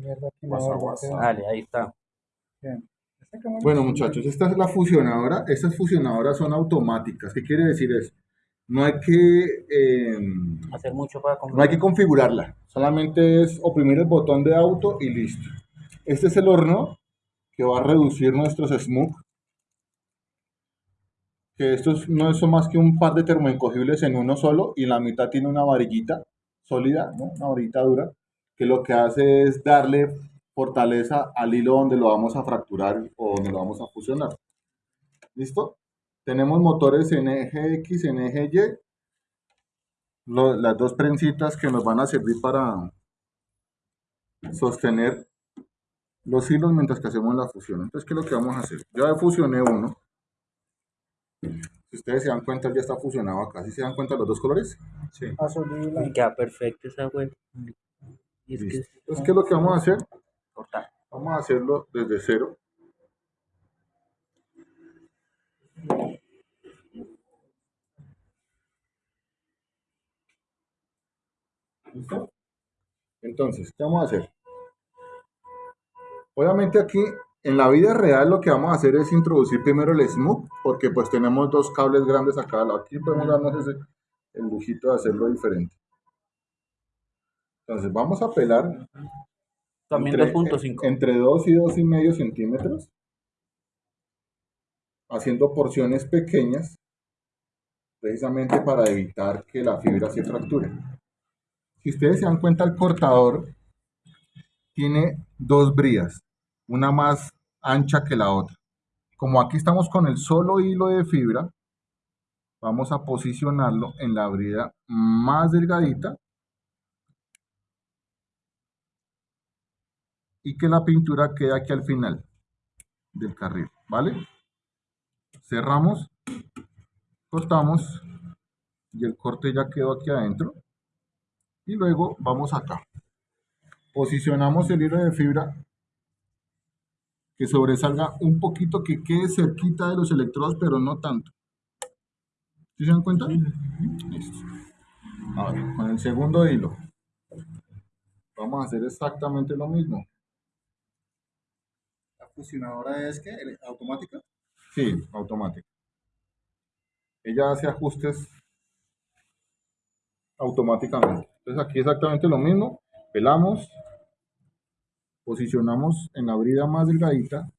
Mierda, aquí me Guasa, borra, guasa. pero- Dale, ahí está. Bien. Bueno, muchachos, esta es la fusionadora. Estas fusionadoras son automáticas. ¿Qué quiere decir eso? No hay que, eh, Hacer mucho para no hay que configurarla. Solamente es oprimir el botón de auto y listo. Este es el horno que va a reducir nuestros smoke. Que estos no son más que un par de termoencogibles en uno solo y en la mitad tiene una varillita sólida, ¿no? una varillita dura, que lo que hace es darle fortaleza al hilo donde lo vamos a fracturar o donde lo vamos a fusionar. ¿Listo? Tenemos motores en eje X, en eje Y, lo- las dos prensitas que nos van a servir para sostener los hilos mientras que hacemos la fusión. Entonces, ¿qué es lo que vamos a hacer? Yo ya fusioné uno. Si ustedes se dan cuenta, ya está fusionado acá. ¿Sí se dan cuenta los dos colores? Sí. Y queda perfecto esa web. Es que es Entonces, ¿qué es lo que vamos a hacer? cortar. Vamos a hacerlo desde cero. ¿Listo? Entonces, ¿qué vamos a hacer? Obviamente aquí, en la vida real, lo que vamos a hacer es introducir primero el smoke, porque pues tenemos dos cables grandes acá. Aquí podemos darnos ese, el lujito de hacerlo diferente. Entonces, vamos a pelar También entre, 2.5. entre 2 y 2,5 centímetros, haciendo porciones pequeñas, precisamente para evitar que la fibra se fracture. Si ustedes se dan cuenta, el cortador tiene dos brías, una más ancha que la otra. Como aquí estamos con el solo hilo de fibra, vamos a posicionarlo en la brida más delgadita y que la pintura quede aquí al final del carril, ¿vale? Cerramos, cortamos y el corte ya quedó aquí adentro. Y luego vamos acá. Posicionamos el hilo de fibra que sobresalga un poquito, que quede cerquita de los electrodos, pero no tanto. ¿Sí se dan cuenta? Listo. Ahora, con el segundo hilo, vamos a hacer exactamente lo mismo. ¿La fusionadora es que automática? Sí, automático. Ella hace ajustes automáticamente. Entonces aquí exactamente lo mismo. Pelamos, posicionamos en la brida más delgadita